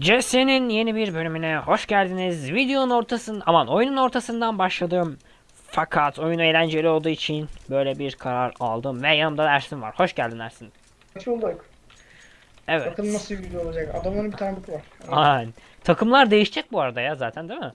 CS'nin yeni bir bölümüne hoş geldiniz. Videonun ortasın, aman oyunun ortasından başladım. Fakat oyun eğlenceli olduğu için böyle bir karar aldım ve yanımda Ersin var. Hoş geldin Ersin. Kaç olduk? Evet. Bakın nasıl bir video olacak. Adamların bir tane botu var. Aynen. Takımlar değişecek bu arada ya zaten değil mi?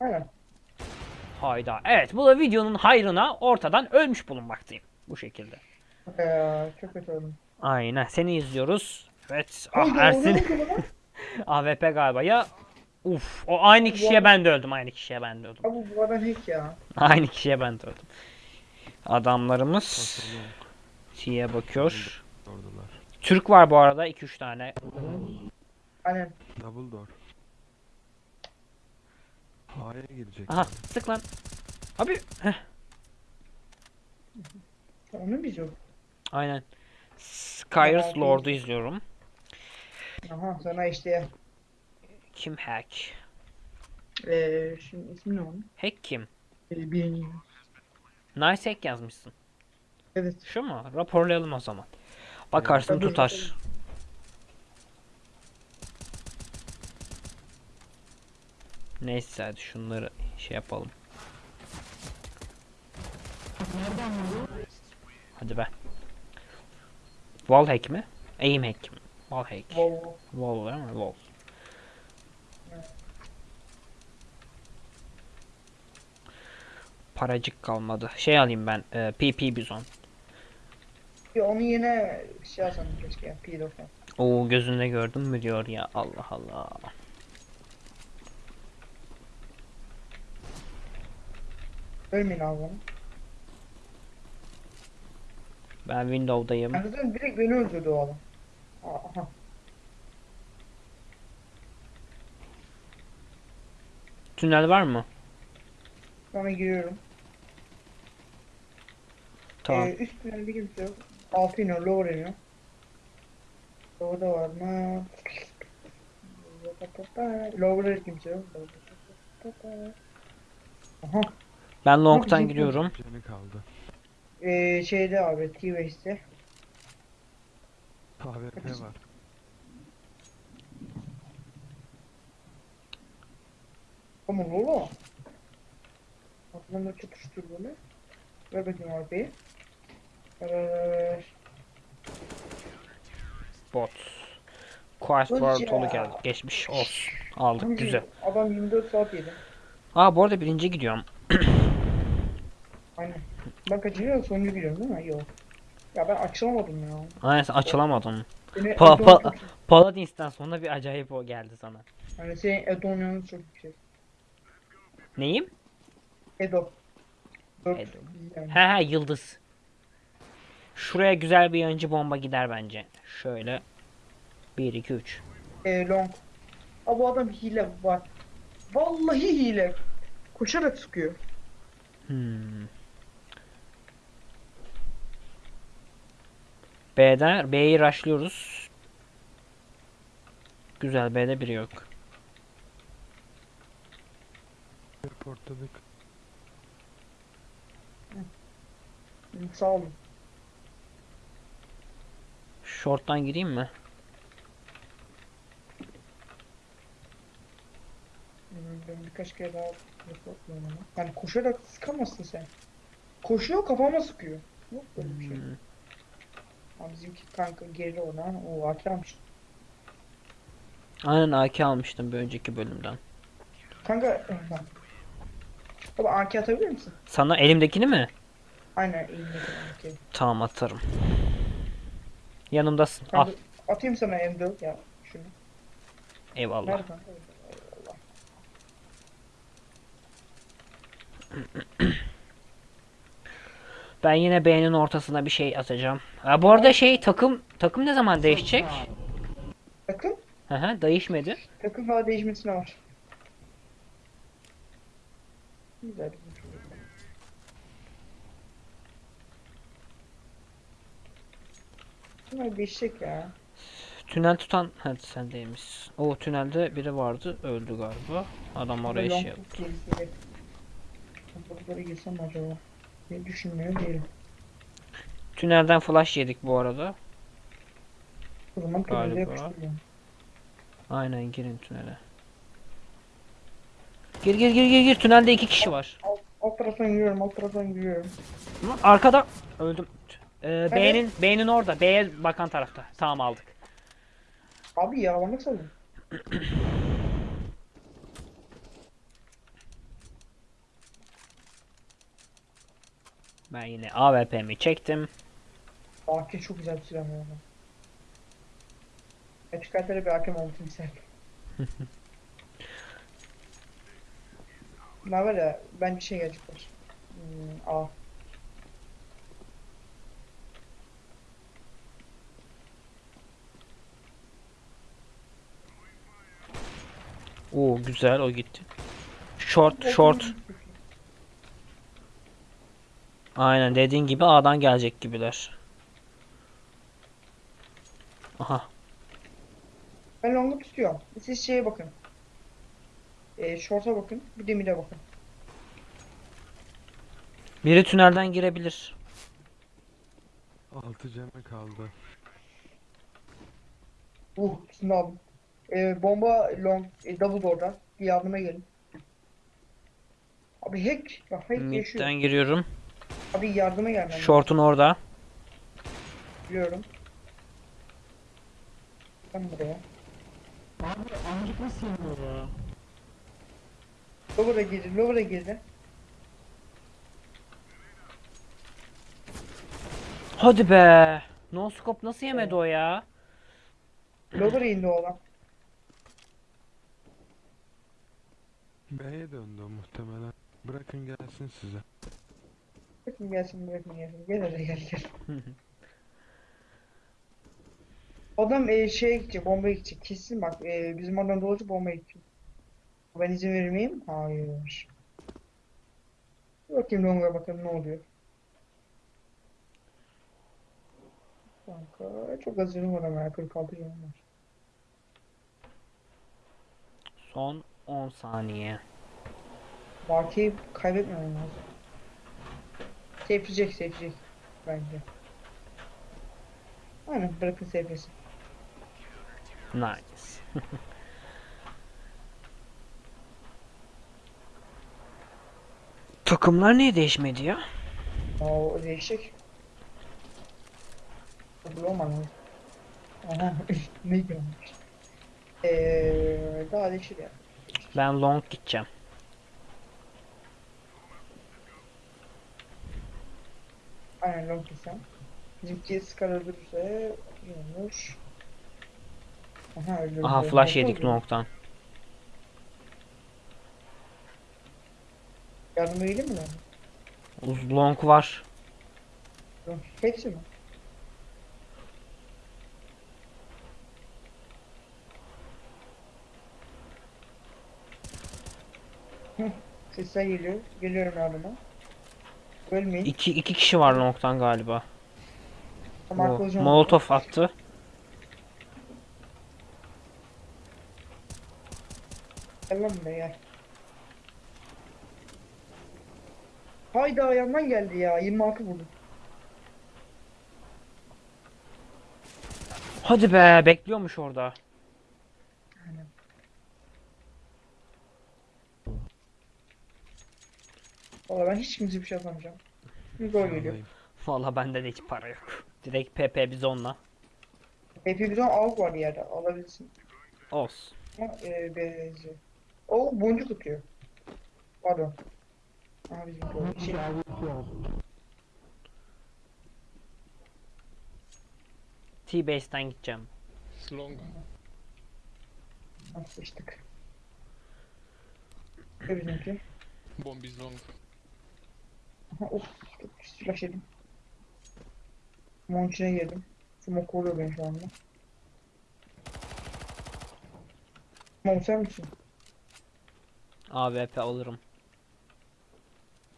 Aynen. Hayda. Evet bu da videonun hayrına ortadan ölmüş bulunmaktayım. Bu şekilde. Ee, çok kötü oldum. Aynen seni izliyoruz. Evet. Ah Ersin. AWP galiba ya. Uf o aynı kişiye ben de öldüm. Aynı kişiye ben de öldüm. Abi bu adam hack ya. Aynı kişiye ben de öldüm. Adamlarımız T'ye bakıyor. ordular. Türk var bu arada 2-3 tane. Aynen. Double door. A'ya girecek. Aha sık lan. Abi heh, Onu yok. aynen. Merak Lord'u izliyorum. Aha sana işte. Kim hack? Ee, şimdi ismi ne onun? Hack kim? Ee, birinci. Nice hack yazmışsın. Evet. Şu mu? Raporlayalım o zaman. Bakarsın Tabii, tutar. Neyse hadi şunları şey yapalım. Hadi be. Wall hack mi? Aim hack mi? Wall hack. Volvo. Wall değil mi? Wall. Paracık kalmadı. Şey alayım ben. E, PP Bizon. Ya onu yine şey alsam keşke ya. P90. Oo gözünde gördün mü diyor ya. Allah Allah. Ölmeyin abi bana. Ben Windows'dayım. Ben zaten direkt beni öldürdü o adam. Aha. Tünel var mı? Sonra giriyorum. Tamam. Ee, üst tünelde kimse yok. Altı iniyor, lower iniyor. Lower'da var mı? Lower'da kimse yok. Aha. Ben long'tan giriyorum. Canı kaldı. Ee, şeyde abi, T-Waste'de. AWP var. Ama Lolo. Aklımda çatıştır böyle. Ver bakayım AWP'yi. Ver ver ver ver. Bot. Quest World ya. Tolu geldi. Geçmiş olsun. Aldık Hangi- güzel. Adam 24 saat yedi. Aa bu arada birinci gidiyorum. Aynen. Ben kaçıncı sonuncu gidiyorum değil mi? Yok. Ya ben açılamadım ya. Aynen sen açılamadım. Beni Pa- Edon pa- çok- Paladins'ten sonra bir acayip o geldi sana. Hani senin Edon çok yüksek. Neyim? Edo. Dört Edo. yani. He he yıldız. Şuraya güzel bir yancı bomba gider bence. Şöyle. 1 2 3. E, long. Aa, bu adam hile var. Vallahi hile. Koşarak sıkıyor. Hmm. B'den B'yi rushlıyoruz. Güzel B'de biri yok. Portladık. Hı, Sağ olun. Short'tan gireyim mi? Ben birkaç kere daha ama. Yani koşarak sıkamazsın sen. Koşuyor kafama sıkıyor. Yok böyle bir şey. Hmm. Abi bizimki kanka geri olan o AK almış. Aynen AK almıştım bir önceki bölümden. Kanka. Baba AK atabilir misin? Sana elimdekini mi? Aynen elimdeki AK. Tamam atarım. Yanımdasın. Al. Kanka, atayım sana M4 ya şunu. Eyvallah. Nerede? Eyvallah. Ben yine B'nin ortasına bir şey atacağım. Ha, bu arada şey takım takım ne zaman değişecek? Takım? Hı hı değişmedi. Takım daha değişmesine var. Güzel. Bunlar değişecek ya. Tünel tutan hadi sen değilmiş. O tünelde biri vardı öldü galiba. Adam oraya şey yaptı. Kapıları girsem acaba? Ne düşünmüyor değilim. Tünelden flash yedik bu arada. O zaman tünelde yapıştırıyorum. Aynen girin tünele. Gir gir gir gir gir tünelde iki kişi var. Alt, alt taraftan yürüyorum, alt taraftan yürüyorum. Lan Arkada öldüm. Ee, B'nin B'nin orada. B'ye bakan tarafta. Tamam aldık. Abi yaralanmak sandım. Ben yine AWP'mi çektim. AK çok güzel bir silah arada. Açık kartlara bir AK olmasını isterdim. Ne var ya, bence şey gelecekler. Hmm, A. Oo güzel o gitti. Short short. Aynen dediğin gibi A'dan gelecek gibiler. Aha. Ben long'u tutuyorum. Siz şeye bakın. Ee, short'a bakın, bir de mid'e bakın. Biri tünelden girebilir. 6 ceme kaldı. Uh, aldım. Ee, bomba long, e, double door'da. Bir yardıma gelin. Abi hack, bak hack yaşıyor. Mid'den giriyorum. Abi yardıma gelmem. Short'un orada. Biliyorum. Ben buraya. Lower'a girdi, lower'a girdi. Hadi be. No scope nasıl yemedi o ya? Lower'a indi o adam. B'ye döndü o muhtemelen. Bırakın gelsin size. Bırakın gelsin, bırakın gelsin. Gel hadi gel gel. Adam e, şeye gidecek, bombaya gidecek. Kesin bak, e, bizim oradan dolaşıp bombaya gidecek. Ben izin verir miyim? Hayır. Bakayım Long'a bakalım ne oluyor. Kanka çok az canım var ama ya, 46 canım var. Son 10 saniye. Bakiyi kaybetmemem lazım. Safe'leyecek, safe'leyecek bence. Aynen bırakın safe'lesin. Nice. Takımlar niye değişmedi ya? Aa, o değişecek. Kabul olmadı. Aha, ne görmüş. Eee, daha değişir ya. Ben long gideceğim. Aynen long kesem. Bizimki Scar öldürürse olur. Aha öldürdü. Aha flash yedik long'tan. Yardıma geleyim mi lan? Uz- Long var. Long. Hepsi mi? Sesler geliyor. Geliyorum yardıma. Ölmeyin. İki, iki kişi var long'tan galiba. Arka hocam- Molotov attı. Gel lan buraya gel. Hayda yandan geldi ya. 26 vurdum. Hadi be bekliyormuş orada. Valla ben hiç kimse bir şey atamayacağım. Bir gol geliyor. Valla bende de hiç para yok. Direkt PP bizonla. Hep bir av var yerde. Alabilirsin. Olsun. Ama e, benzi. O boncuk atıyor. Pardon. Aha bizim gol. Şey, T-base'den gideceğim. Long. nasıl sıçtık. Ve bizimki. Bomb is long. Aha of. Çok yedim. İçine girdim. Smoke koruyor beni şu anda. Mon sen misin? AWP alırım.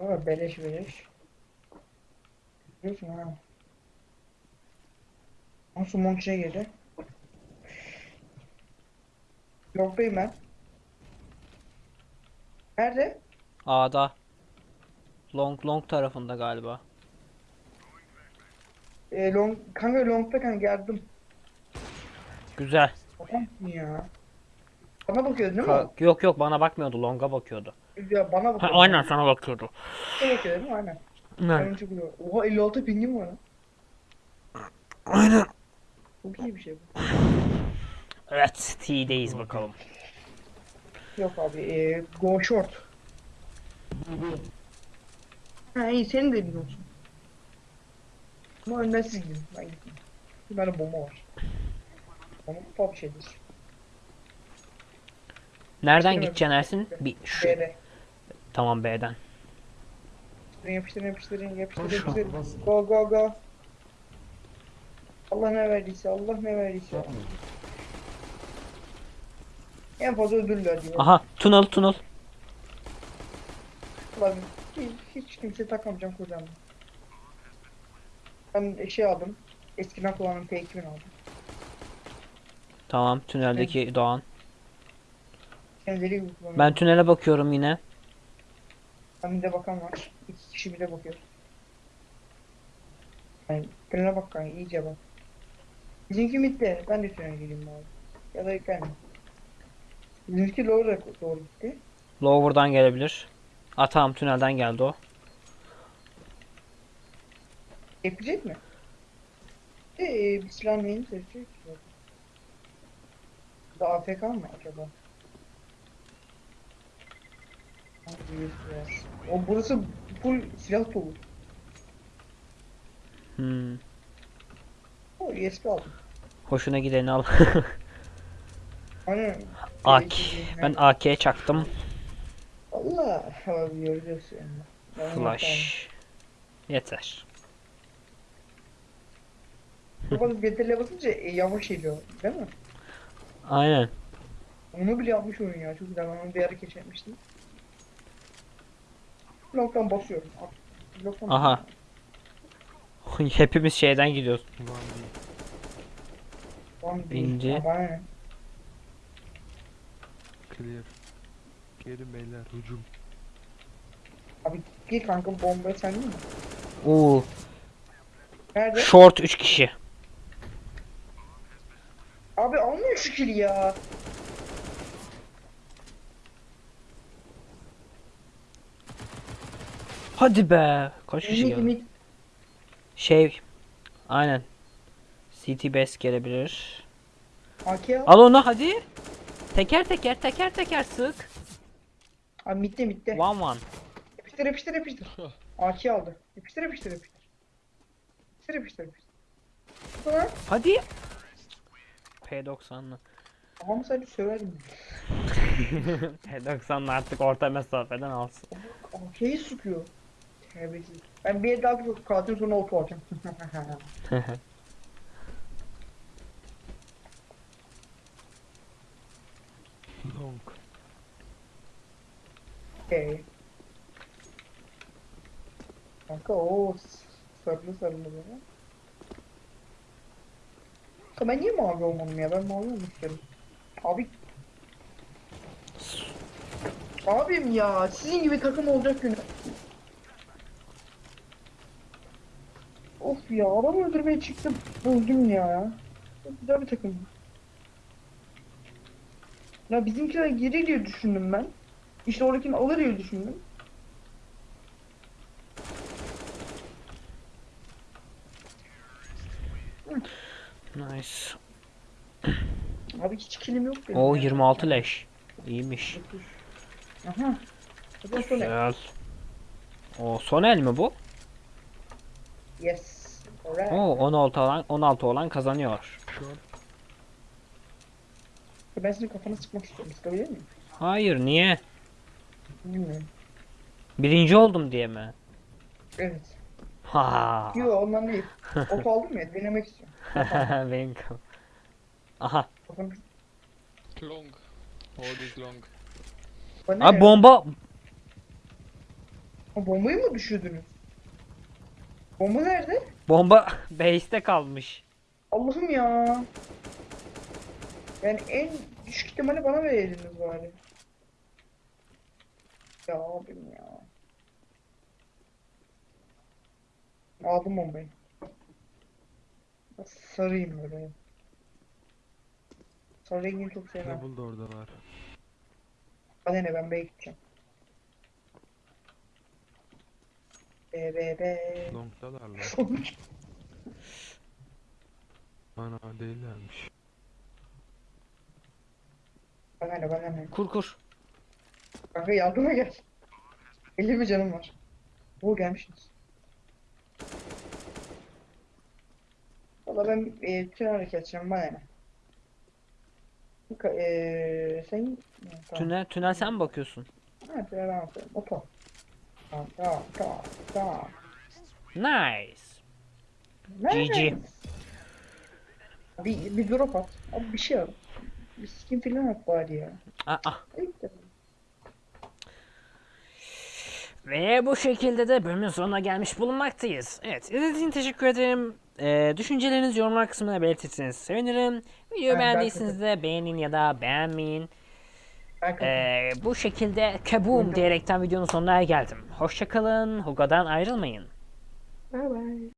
Aa beleş beleş. Biliyorsun ha. Nasıl mon içine girdi? Yoktayım ben. Nerede? A'da. Long long tarafında galiba. E, long, kanka longta kanka yardım. Güzel. Bakar mısın ya? Bana bakıyor değil mi? Ka- yok yok bana bakmıyordu. Long'a bakıyordu. Ya bana Ha, bakıyor. aynen sana bakıyordu. Bana bakıyor değil mi? Aynen. Aynen. Oha 56 pingim var. Aynen. Çok iyi bir şey bu. Evet T'deyiz bakalım. Yok abi ee, go short. Ha iyi senin de biliyorsun. Ama önden siz gidin. Ben gitmeyeyim. Bir tane bomba var. Ama pop şeydir. Nereden gideceksin Ersin? Bir şu. B'de. Tamam B'den. Yapıştırın yapıştırın yapıştırın Boş yapıştırın. bas. Go go go. Allah ne verdiyse Allah ne verdiyse. En fazla ödüller diyor. Aha tunnel tunnel. Ulan hiç, hiç kimse takamayacağım kocam. Ben şey aldım. Eskiden kullandığım P2000 aldım. Tamam tüneldeki Doğan. Kendileri gibi. Ben tünele bakıyorum yine. Ben bir de bakan var. İki kişi bir de bakıyor. Yani tünele bak kanka iyice bak. Bizimki midde. Ben de tünele gireyim abi. Ya da ben. Bizimki doğru doğru gitti. Lower'dan gelebilir. Aa tamam tünelden geldi o. Yapacak mı? Eee bir silah neyini seçecek ki? Da AFK mı acaba? O burası full silah dolu. Hmm. O USB aldım. Hoşuna gideni al. Hani AK. Ben AK'ye çaktım. Allah abi göreceğiz yani. Flash. Yeter. Kapatıp GTRL'e basınca yavaş ediyor değil mi? Aynen. Onu bile yapmış oyun ya. Çok güzel. Ben onu bir ara keşfetmiştim. Bloktan basıyorum. Bloktan Aha. Hepimiz şeyden gidiyoruz. Değil. İnce. Clear. Geri beyler hücum. Abi gir kanka bombayı sen mi? Oo. Nerede? Short 3 kişi. Abi almıyor şu kili ya. Hadi be. Kaç kişi geldi? Şey. Aynen. CT base gelebilir. AK al. Al onu hadi. Teker teker teker teker sık. Abi midde midde. One one. Yapıştır yapıştır yapıştır. AK aldı. Yapıştır yapıştır yapıştır. Yapıştır yapıştır yapıştır. Bu kadar. Hadi. P90'lı. Ama sadece söverdim. P90'lı artık orta mesafeden alsın. AK'yi sıkıyor. Terbiyesiz. Ben bir daha bir katil sonra oto alacağım. Long. Okey. Kanka o sarılı sarılı böyle. Kanka ben niye mavi olmadım ya? Ben mavi istiyorum. Abi. Abim ya sizin gibi takım olacak günü. Of ya adam öldürmeye çıktım. Öldüm ya. Çok güzel bir takım. Ya bizimkiler gelir diye düşündüm ben. İşte oradakini alır diye düşündüm. Nice. Abi hiç kilim yok benim. O ya. 26 leş. İyiymiş. Aha. Sonra. Güzel. O son el mi bu? Yes. Alright. Oo 16 olan 16 olan kazanıyor. Short. Ben senin kafana sıkmak istiyorum. Sıkabilir miyim? Hayır niye? Birinci oldum diye mi? Evet. Ha. Yo ondan değil. Ot aldım ya denemek istiyorum. Benim kaf- Aha. Long. Hold is long. Bana Abi ne? bomba Ha, bombayı mı düşürdünüz? Bomba nerede? bomba base'te kalmış. Allah'ım ya. Yani en düşük ihtimali bana vereydiniz bari. Ya abim ya. Aldım bombayı. Sarayım böyle. Sarı rengini çok sevmem. Double da orada var. Bana ne ben B'ye gideceğim. B B B. Long'dalar lan. Ana değillermiş. bana ne bana ne. Kur kur. Kanka yardıma gel. 50 mi canım var? Bu gelmişsiniz. Valla ben e, tünel hareket edeceğim bana ne. E, sen... Tamam. Tünel, tünel sen mi bakıyorsun? Ha, tünel ben bakıyorum. Opa. Tamam tamam tamam tamam. Nice. GG. Bir, bir drop at. Abi bir şey al. Bir skin filan at bari ya. Aa. Ayıp. Ve bu şekilde de bölümün sonuna gelmiş bulunmaktayız. Evet, izlediğiniz için teşekkür ederim. Ee, düşüncelerinizi yorumlar kısmına belirtirseniz sevinirim. Videoyu ben beğendiyseniz de beğenin ya da beğenmeyin. Ee, bu şekilde kaboom diyerekten videonun sonuna geldim. Hoşçakalın, Huga'dan ayrılmayın. Bye bye.